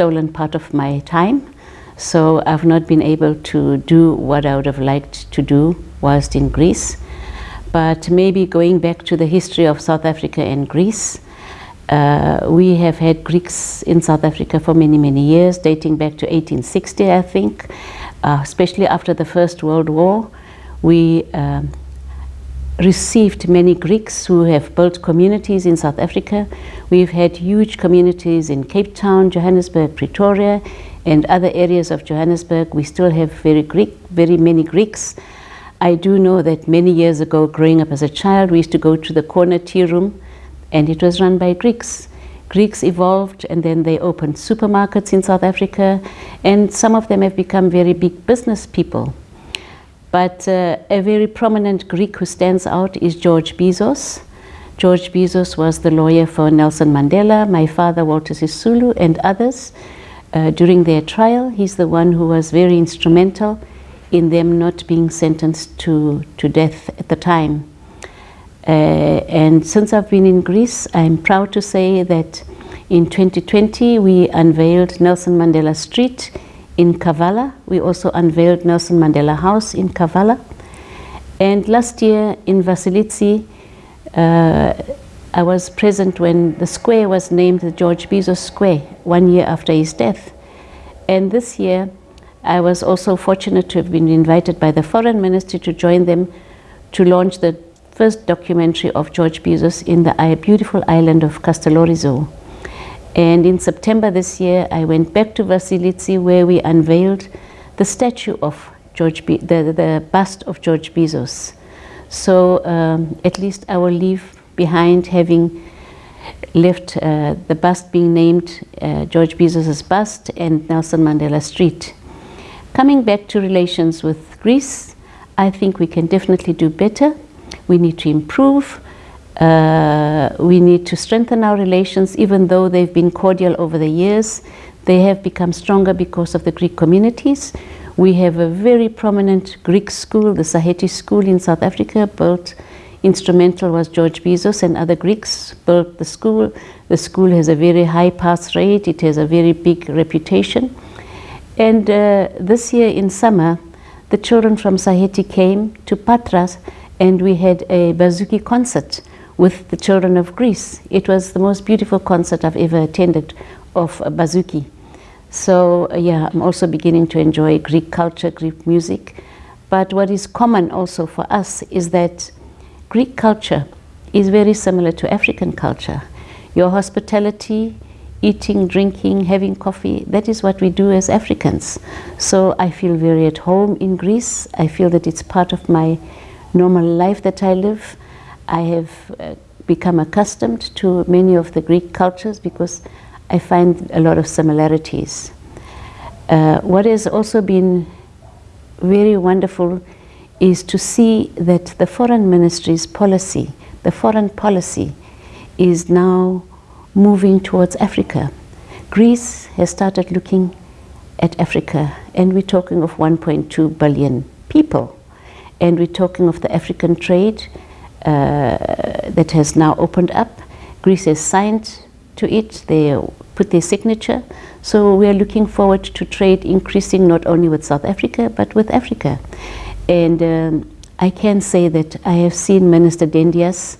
stolen part of my time. So I've not been able to do what I would have liked to do whilst in Greece. But maybe going back to the history of South Africa and Greece, uh, we have had Greeks in South Africa for many, many years, dating back to 1860, I think, uh, especially after the First World War. We um, received many Greeks who have built communities in South Africa. We've had huge communities in Cape Town, Johannesburg, Pretoria, and other areas of Johannesburg. We still have very Greek, very many Greeks. I do know that many years ago, growing up as a child, we used to go to the corner tea room, and it was run by Greeks. Greeks evolved and then they opened supermarkets in South Africa and some of them have become very big business people. But uh, a very prominent Greek who stands out is George Bizos. George Bizos was the lawyer for Nelson Mandela, my father Walter Sisulu and others. Uh, during their trial, he's the one who was very instrumental in them not being sentenced to, to death at the time. Uh, and since I've been in Greece, I'm proud to say that in 2020 we unveiled Nelson Mandela Street in Kavala. We also unveiled Nelson Mandela House in Kavala. And last year in Vasilitsi, uh, I was present when the square was named the George Bizos Square, one year after his death. And this year, I was also fortunate to have been invited by the foreign ministry to join them to launch the first documentary of George Bizos in the beautiful island of Castellorizo. And in September this year, I went back to Vasilitsi where we unveiled the statue of George, Be the, the bust of George Bizos. So um, at least I will leave behind having left uh, the bust being named uh, George Bizos' bust and Nelson Mandela Street. Coming back to relations with Greece, I think we can definitely do better. We need to improve. Uh, we need to strengthen our relations, even though they've been cordial over the years. They have become stronger because of the Greek communities. We have a very prominent Greek school, the Saheti School in South Africa, built instrumental was George Bizos and other Greeks built the school. The school has a very high pass rate. It has a very big reputation. And uh, this year in summer, the children from Saheti came to Patras and we had a Bouzouki concert with the children of Greece. It was the most beautiful concert I've ever attended of Bouzouki. So uh, yeah, I'm also beginning to enjoy Greek culture, Greek music. But what is common also for us is that Greek culture is very similar to African culture. Your hospitality, eating, drinking, having coffee, that is what we do as Africans. So I feel very at home in Greece. I feel that it's part of my normal life that I live. I have uh, become accustomed to many of the Greek cultures because I find a lot of similarities. Uh, what has also been very wonderful is to see that the foreign ministry's policy, the foreign policy, is now moving towards Africa. Greece has started looking at Africa, and we're talking of 1.2 billion people. And we're talking of the African trade that has now opened up. Greece has signed to it, they put their signature. So we are looking forward to trade increasing not only with South Africa, but with Africa. And um, I can say that I have seen Minister Dendias,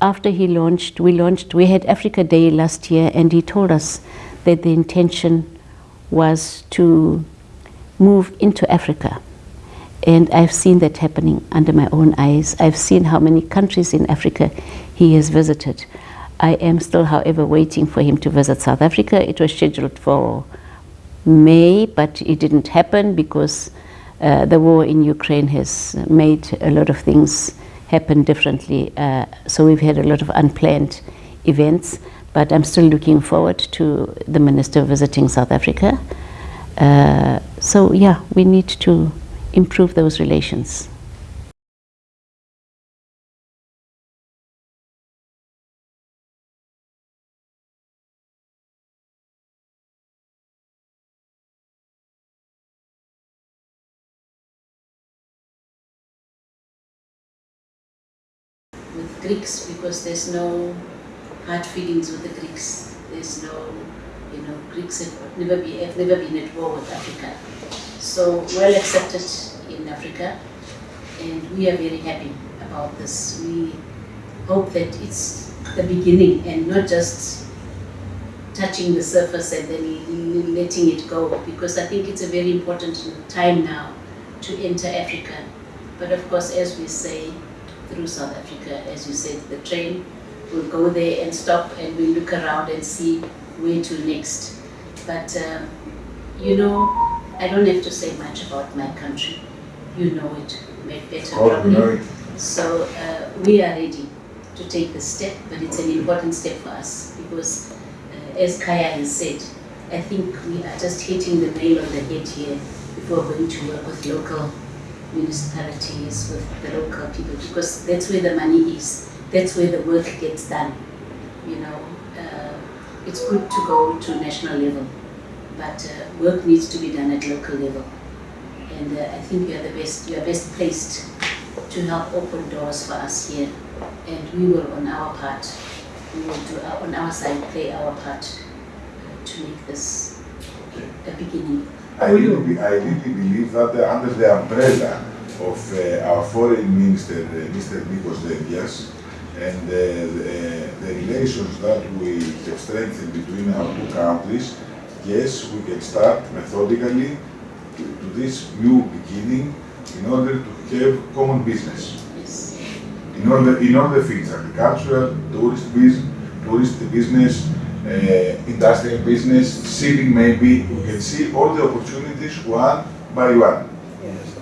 after he launched, we launched, we had Africa Day last year, and he told us that the intention was to move into Africa. And I've seen that happening under my own eyes. I've seen how many countries in Africa he has visited. I am still, however, waiting for him to visit South Africa. It was scheduled for May, but it didn't happen because uh, the war in Ukraine has made a lot of things happen differently. Uh, so we've had a lot of unplanned events, but I'm still looking forward to the minister visiting South Africa. Uh, so yeah, we need to improve those relations. with Greeks because there's no hard feelings with the Greeks. There's no You know, Greeks have never, be, have never been at war with Africa. So well accepted in Africa, and we are very happy about this. We hope that it's the beginning and not just touching the surface and then letting it go because I think it's a very important time now to enter Africa. But of course, as we say, through South Africa, as you said, the train will go there and stop and we'll look around and see where to next. But, um, you know, I don't have to say much about my country. You know it better Oh, probably. So uh, we are ready to take the step, but it's an important step for us because, uh, as Kaya has said, I think we are just hitting the nail on the head here if we're going to work with local municipalities, with the local people, because that's where the money is. That's where the work gets done. You know, uh, it's good to go to national level, but uh, work needs to be done at local level. And uh, I think you are the best. You are best placed to help open doors for us here, and we will, on our part, we will do our, on our side play our part uh, to make this a beginning. I really, I really believe that uh, under the umbrella of uh, our foreign minister, uh, Mr. Nikos Dendias, and the, the relations that we have strengthened between our two countries, yes, we can start methodically to, to this new beginning in order to have common business. In all the in all the fields, agricultural, tourist business, tourist business, uh, industrial business, shipping maybe. We can see all the opportunities one by one.